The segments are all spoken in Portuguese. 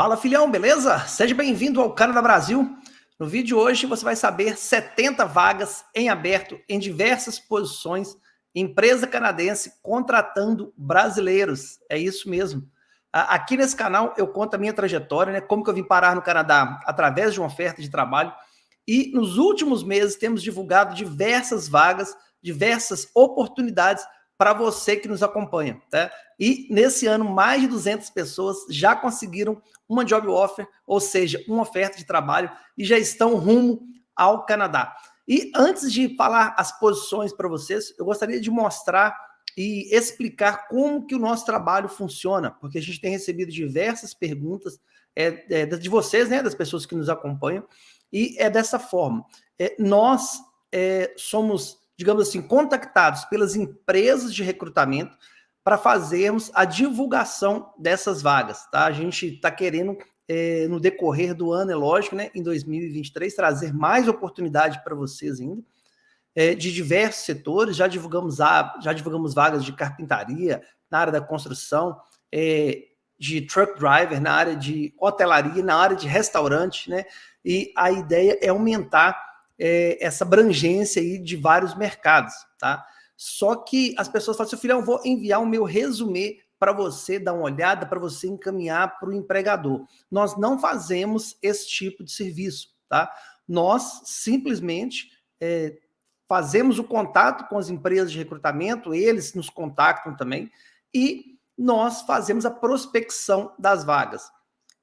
Fala filhão, beleza? Seja bem-vindo ao Canadá Brasil. No vídeo de hoje você vai saber 70 vagas em aberto em diversas posições, empresa canadense contratando brasileiros. É isso mesmo. Aqui nesse canal eu conto a minha trajetória, né? Como que eu vim parar no Canadá através de uma oferta de trabalho. E nos últimos meses temos divulgado diversas vagas, diversas oportunidades para você que nos acompanha. Tá? E nesse ano, mais de 200 pessoas já conseguiram uma job offer, ou seja, uma oferta de trabalho, e já estão rumo ao Canadá. E antes de falar as posições para vocês, eu gostaria de mostrar e explicar como que o nosso trabalho funciona, porque a gente tem recebido diversas perguntas é, é, de vocês, né, das pessoas que nos acompanham, e é dessa forma. É, nós é, somos digamos assim, contactados pelas empresas de recrutamento para fazermos a divulgação dessas vagas, tá? A gente está querendo, é, no decorrer do ano, é lógico, né, em 2023, trazer mais oportunidade para vocês ainda, é, de diversos setores, já divulgamos, a, já divulgamos vagas de carpintaria, na área da construção, é, de truck driver, na área de hotelaria, na área de restaurante, né? E a ideia é aumentar é, essa abrangência aí de vários mercados, tá? Só que as pessoas falam assim, filhão, vou enviar o meu resumê para você dar uma olhada, para você encaminhar para o empregador. Nós não fazemos esse tipo de serviço, tá? Nós simplesmente é, fazemos o contato com as empresas de recrutamento, eles nos contactam também, e nós fazemos a prospecção das vagas.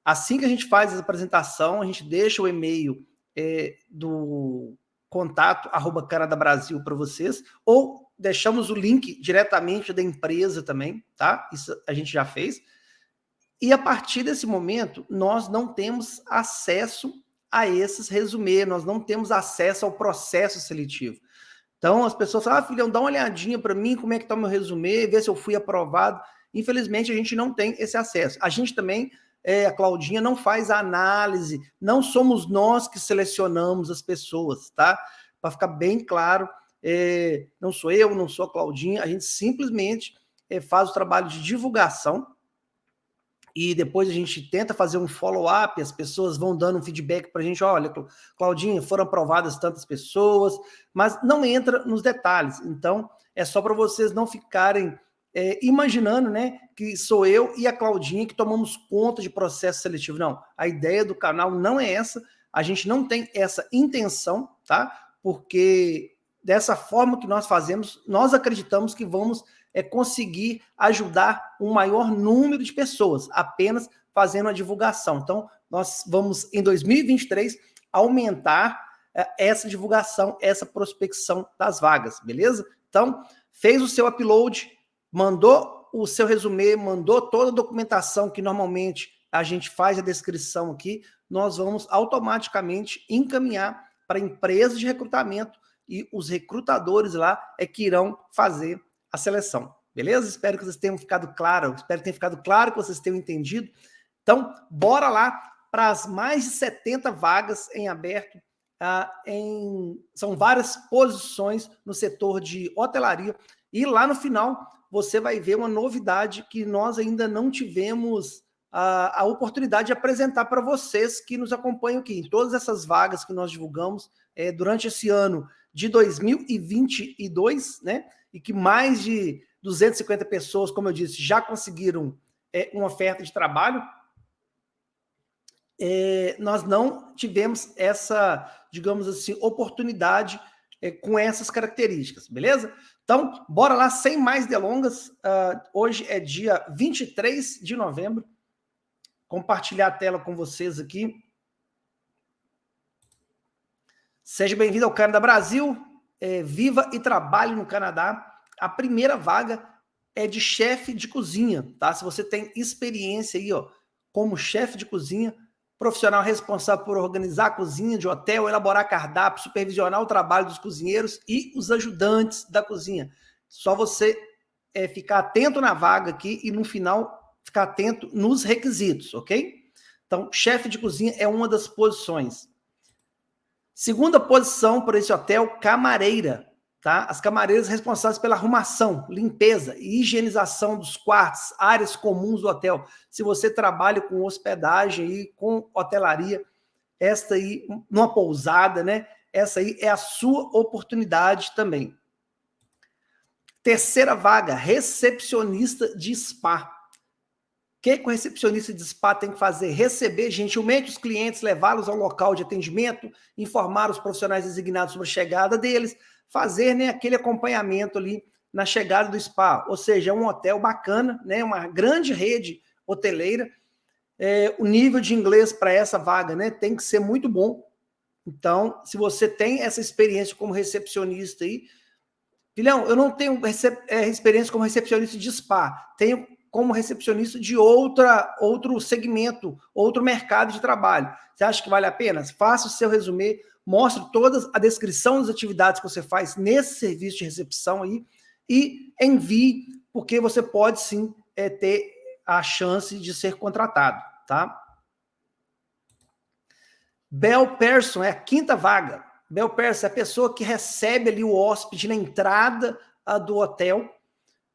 Assim que a gente faz a apresentação, a gente deixa o e-mail é, do contato arroba Canadá Brasil para vocês, ou deixamos o link diretamente da empresa também, tá? Isso a gente já fez. E a partir desse momento, nós não temos acesso a esses resumê, nós não temos acesso ao processo seletivo. Então, as pessoas falam, ah, filhão, dá uma olhadinha para mim, como é que está o meu resumê, ver se eu fui aprovado. Infelizmente, a gente não tem esse acesso. A gente também é, a Claudinha não faz a análise, não somos nós que selecionamos as pessoas, tá? Para ficar bem claro, é, não sou eu, não sou a Claudinha, a gente simplesmente é, faz o trabalho de divulgação e depois a gente tenta fazer um follow-up, as pessoas vão dando um feedback para a gente, olha, Claudinha, foram aprovadas tantas pessoas, mas não entra nos detalhes, então é só para vocês não ficarem é, imaginando né, que sou eu e a Claudinha que tomamos conta de processo seletivo. Não, a ideia do canal não é essa, a gente não tem essa intenção, tá? Porque dessa forma que nós fazemos, nós acreditamos que vamos é, conseguir ajudar um maior número de pessoas, apenas fazendo a divulgação. Então, nós vamos, em 2023, aumentar é, essa divulgação, essa prospecção das vagas, beleza? Então, fez o seu upload, mandou o seu resumê, mandou toda a documentação que normalmente a gente faz a descrição aqui, nós vamos automaticamente encaminhar para a empresa de recrutamento e os recrutadores lá é que irão fazer a seleção. Beleza? Espero que vocês tenham ficado claro, espero que tenha ficado claro, que vocês tenham entendido. Então, bora lá para as mais de 70 vagas em aberto. Ah, em, são várias posições no setor de hotelaria. E lá no final você vai ver uma novidade que nós ainda não tivemos a, a oportunidade de apresentar para vocês que nos acompanham aqui. Em todas essas vagas que nós divulgamos é, durante esse ano de 2022, né? E que mais de 250 pessoas, como eu disse, já conseguiram é, uma oferta de trabalho. É, nós não tivemos essa, digamos assim, oportunidade com essas características, beleza? Então, bora lá, sem mais delongas. Uh, hoje é dia 23 de novembro. Compartilhar a tela com vocês aqui. Seja bem-vindo ao Canadá Brasil. É, viva e trabalhe no Canadá. A primeira vaga é de chefe de cozinha, tá? Se você tem experiência aí, ó, como chefe de cozinha, profissional responsável por organizar a cozinha de hotel, elaborar cardápio, supervisionar o trabalho dos cozinheiros e os ajudantes da cozinha. Só você é, ficar atento na vaga aqui e no final ficar atento nos requisitos, ok? Então, chefe de cozinha é uma das posições. Segunda posição para esse hotel, camareira. Tá? As camareiras responsáveis pela arrumação, limpeza e higienização dos quartos, áreas comuns do hotel. Se você trabalha com hospedagem e com hotelaria, esta aí, numa pousada, né? Essa aí é a sua oportunidade também. Terceira vaga, recepcionista de spa. O que, que o recepcionista de spa tem que fazer? Receber gentilmente os clientes, levá-los ao local de atendimento, informar os profissionais designados sobre a chegada deles, fazer né, aquele acompanhamento ali na chegada do spa. Ou seja, é um hotel bacana, né, uma grande rede hoteleira. É, o nível de inglês para essa vaga né, tem que ser muito bom. Então, se você tem essa experiência como recepcionista aí, filhão, eu não tenho é, experiência como recepcionista de spa, tenho como recepcionista de outra, outro segmento, outro mercado de trabalho. Você acha que vale a pena? Faça o seu resumê, mostre toda a descrição das atividades que você faz nesse serviço de recepção aí e envie, porque você pode sim é, ter a chance de ser contratado, tá? Bel Person é a quinta vaga. Bel Person é a pessoa que recebe ali o hóspede na entrada do hotel.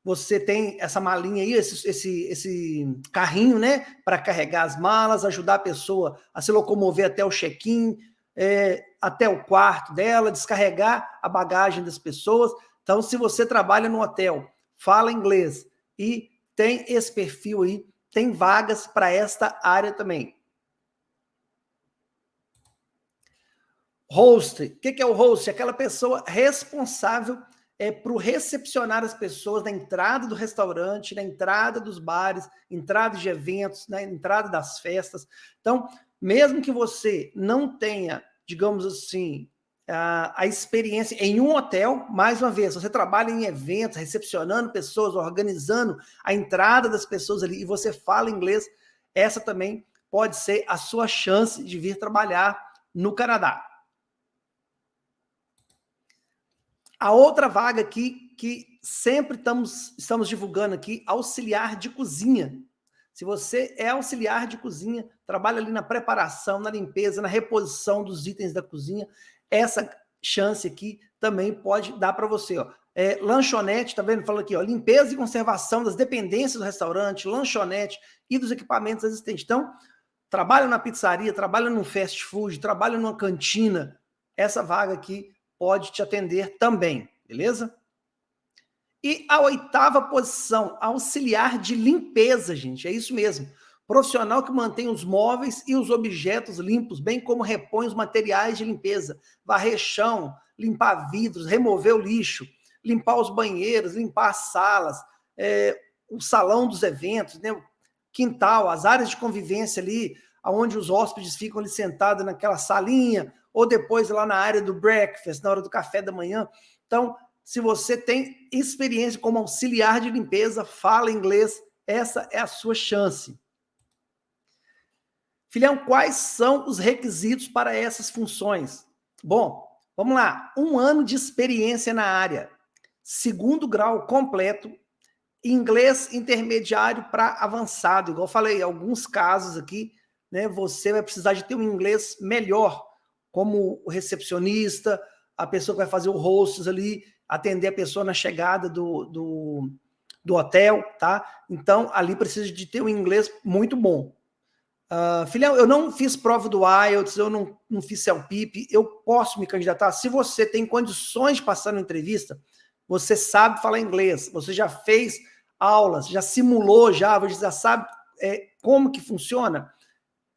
Você tem essa malinha aí, esse, esse, esse carrinho, né? Para carregar as malas, ajudar a pessoa a se locomover até o check-in, é, até o quarto dela, descarregar a bagagem das pessoas. Então, se você trabalha no hotel, fala inglês e tem esse perfil aí, tem vagas para esta área também. Host, o que, é o host? Aquela pessoa responsável é, para recepcionar as pessoas na entrada do restaurante, na entrada dos bares, entrada de eventos, na entrada das festas. Então, mesmo que você não tenha, digamos assim, a, a experiência em um hotel, mais uma vez, você trabalha em eventos, recepcionando pessoas, organizando a entrada das pessoas ali, e você fala inglês, essa também pode ser a sua chance de vir trabalhar no Canadá. A outra vaga aqui, que sempre estamos, estamos divulgando aqui, auxiliar de cozinha. Se você é auxiliar de cozinha, trabalha ali na preparação, na limpeza, na reposição dos itens da cozinha, essa chance aqui também pode dar para você. Ó. É, lanchonete, tá vendo? Fala aqui, ó, limpeza e conservação das dependências do restaurante, lanchonete e dos equipamentos existentes. Então, trabalha na pizzaria, trabalha no fast food, trabalha numa cantina, essa vaga aqui pode te atender também, beleza? E a oitava posição, auxiliar de limpeza, gente, é isso mesmo. Profissional que mantém os móveis e os objetos limpos, bem como repõe os materiais de limpeza, varrer chão, limpar vidros, remover o lixo, limpar os banheiros, limpar as salas, é, o salão dos eventos, né, quintal, as áreas de convivência ali, onde os hóspedes ficam ali sentados naquela salinha, ou depois lá na área do breakfast, na hora do café da manhã. Então, se você tem experiência como auxiliar de limpeza, fala inglês, essa é a sua chance. Filhão, quais são os requisitos para essas funções? Bom, vamos lá. Um ano de experiência na área, segundo grau completo, inglês intermediário para avançado. Igual eu falei, alguns casos aqui, né, você vai precisar de ter um inglês melhor como o recepcionista, a pessoa que vai fazer o hosts ali, atender a pessoa na chegada do, do, do hotel, tá? Então, ali precisa de ter um inglês muito bom. Uh, filhão, eu não fiz prova do IELTS, eu não, não fiz CELPIP, eu posso me candidatar? Se você tem condições de passar na entrevista, você sabe falar inglês, você já fez aulas, já simulou, já, você já sabe é, como que funciona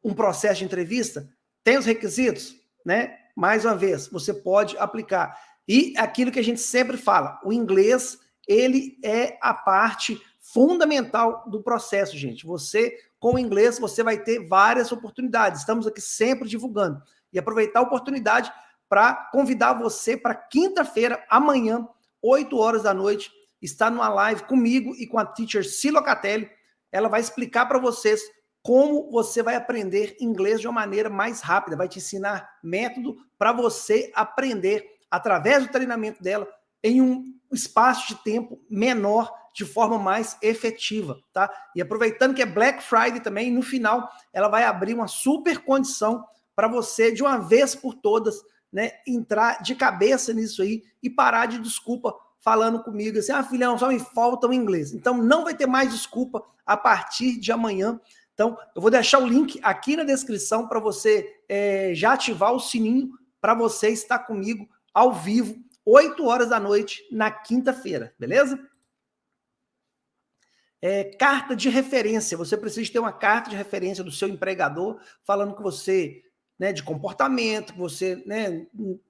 um processo de entrevista, tem os requisitos? né? Mais uma vez, você pode aplicar. E aquilo que a gente sempre fala, o inglês, ele é a parte fundamental do processo, gente. Você, com o inglês, você vai ter várias oportunidades. Estamos aqui sempre divulgando. E aproveitar a oportunidade para convidar você para quinta-feira, amanhã, 8 horas da noite, estar numa live comigo e com a teacher Silocatelli. Ela vai explicar para vocês como você vai aprender inglês de uma maneira mais rápida, vai te ensinar método para você aprender através do treinamento dela em um espaço de tempo menor, de forma mais efetiva, tá? E aproveitando que é Black Friday também, no final ela vai abrir uma super condição para você de uma vez por todas, né, entrar de cabeça nisso aí e parar de desculpa falando comigo assim, ah, filhão, só me falta o inglês. Então, não vai ter mais desculpa a partir de amanhã. Então, eu vou deixar o link aqui na descrição para você é, já ativar o sininho para você estar comigo ao vivo, 8 horas da noite, na quinta-feira, beleza? É, carta de referência. Você precisa ter uma carta de referência do seu empregador falando que você, né, de comportamento, que você, né,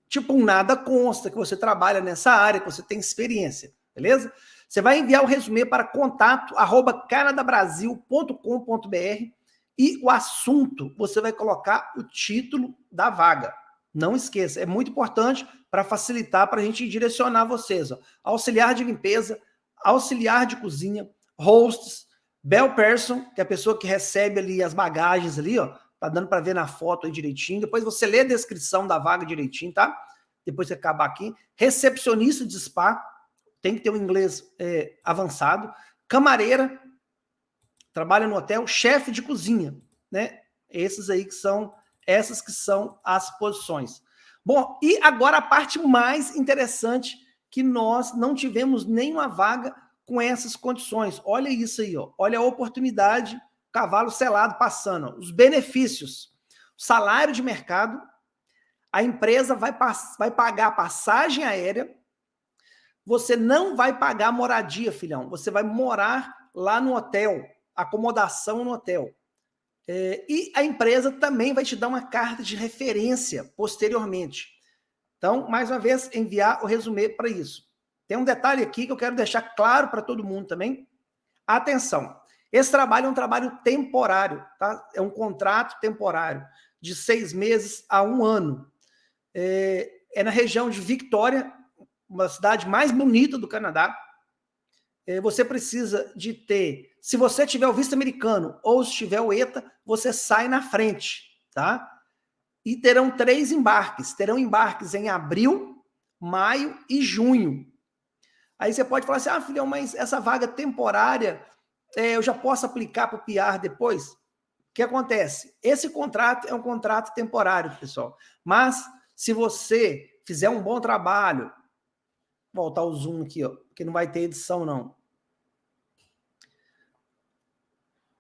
tipo nada consta, que você trabalha nessa área, que você tem experiência, beleza? Você vai enviar o resumê para contato arroba canadabrasil.com.br e o assunto, você vai colocar o título da vaga. Não esqueça, é muito importante para facilitar, para a gente direcionar vocês. Ó. Auxiliar de limpeza, auxiliar de cozinha, hosts, bell person, que é a pessoa que recebe ali as bagagens ali, ó, tá dando para ver na foto aí direitinho. Depois você lê a descrição da vaga direitinho, tá? Depois você acaba aqui. Recepcionista de spa, tem que ter um inglês é, avançado. Camareira, trabalha no hotel. Chefe de cozinha, né? Esses aí que são, essas que são as posições. Bom, e agora a parte mais interessante que nós não tivemos nenhuma vaga com essas condições. Olha isso aí, ó. olha a oportunidade, cavalo selado passando. Os benefícios, salário de mercado, a empresa vai, vai pagar passagem aérea, você não vai pagar moradia, filhão. Você vai morar lá no hotel, acomodação no hotel. É, e a empresa também vai te dar uma carta de referência posteriormente. Então, mais uma vez, enviar o resumê para isso. Tem um detalhe aqui que eu quero deixar claro para todo mundo também. Atenção, esse trabalho é um trabalho temporário, tá? É um contrato temporário de seis meses a um ano. É, é na região de Victoria, uma cidade mais bonita do Canadá. É, você precisa de ter, se você tiver o visto americano ou se tiver o ETA, você sai na frente, tá? E terão três embarques. Terão embarques em abril, maio e junho. Aí você pode falar assim, ah, filhão, mas essa vaga temporária, é, eu já posso aplicar para o PR depois? O que acontece? Esse contrato é um contrato temporário, pessoal. Mas, se você fizer um bom trabalho, voltar o zoom aqui, ó, que não vai ter edição, não.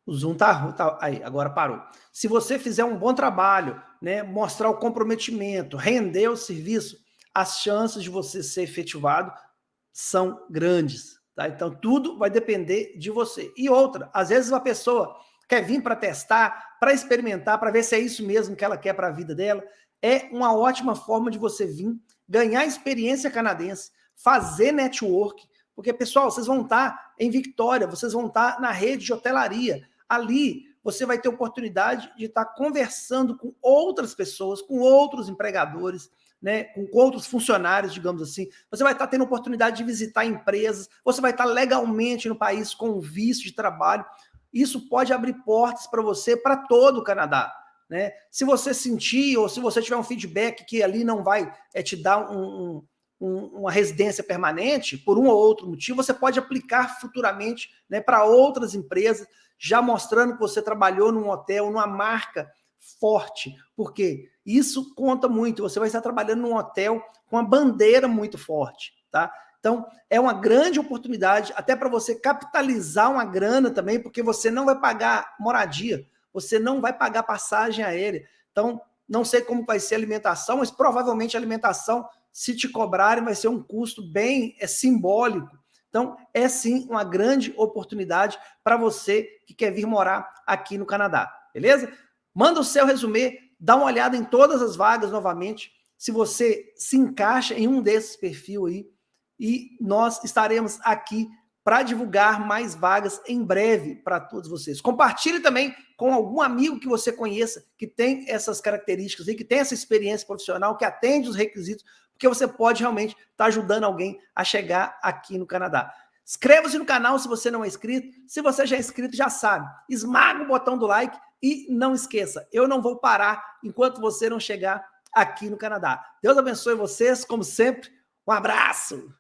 O zoom tá, tá aí, agora parou. Se você fizer um bom trabalho, né, mostrar o comprometimento, render o serviço, as chances de você ser efetivado são grandes. Tá? Então, tudo vai depender de você. E outra, às vezes uma pessoa quer vir para testar, para experimentar, para ver se é isso mesmo que ela quer para a vida dela. É uma ótima forma de você vir, ganhar experiência canadense, fazer network, porque, pessoal, vocês vão estar tá em Victória, vocês vão estar tá na rede de hotelaria. Ali, você vai ter oportunidade de estar conversando com outras pessoas, com outros empregadores, né, com outros funcionários, digamos assim, você vai estar tendo oportunidade de visitar empresas, você vai estar legalmente no país com visto de trabalho. Isso pode abrir portas para você para todo o Canadá. Né? Se você sentir ou se você tiver um feedback que ali não vai é, te dar um, um, uma residência permanente, por um ou outro motivo, você pode aplicar futuramente né, para outras empresas, já mostrando que você trabalhou num hotel, numa marca forte. Por quê? Isso conta muito. Você vai estar trabalhando num hotel com uma bandeira muito forte, tá? Então, é uma grande oportunidade até para você capitalizar uma grana também, porque você não vai pagar moradia, você não vai pagar passagem aérea. Então, não sei como vai ser a alimentação, mas provavelmente a alimentação, se te cobrarem, vai ser um custo bem é, simbólico. Então, é sim uma grande oportunidade para você que quer vir morar aqui no Canadá, beleza? Manda o seu resumê dá uma olhada em todas as vagas novamente, se você se encaixa em um desses perfis aí, e nós estaremos aqui para divulgar mais vagas em breve para todos vocês. Compartilhe também com algum amigo que você conheça que tem essas características e que tem essa experiência profissional, que atende os requisitos, porque você pode realmente estar tá ajudando alguém a chegar aqui no Canadá. Inscreva-se no canal se você não é inscrito. Se você já é inscrito, já sabe. Esmaga o botão do like e não esqueça, eu não vou parar enquanto você não chegar aqui no Canadá. Deus abençoe vocês, como sempre. Um abraço!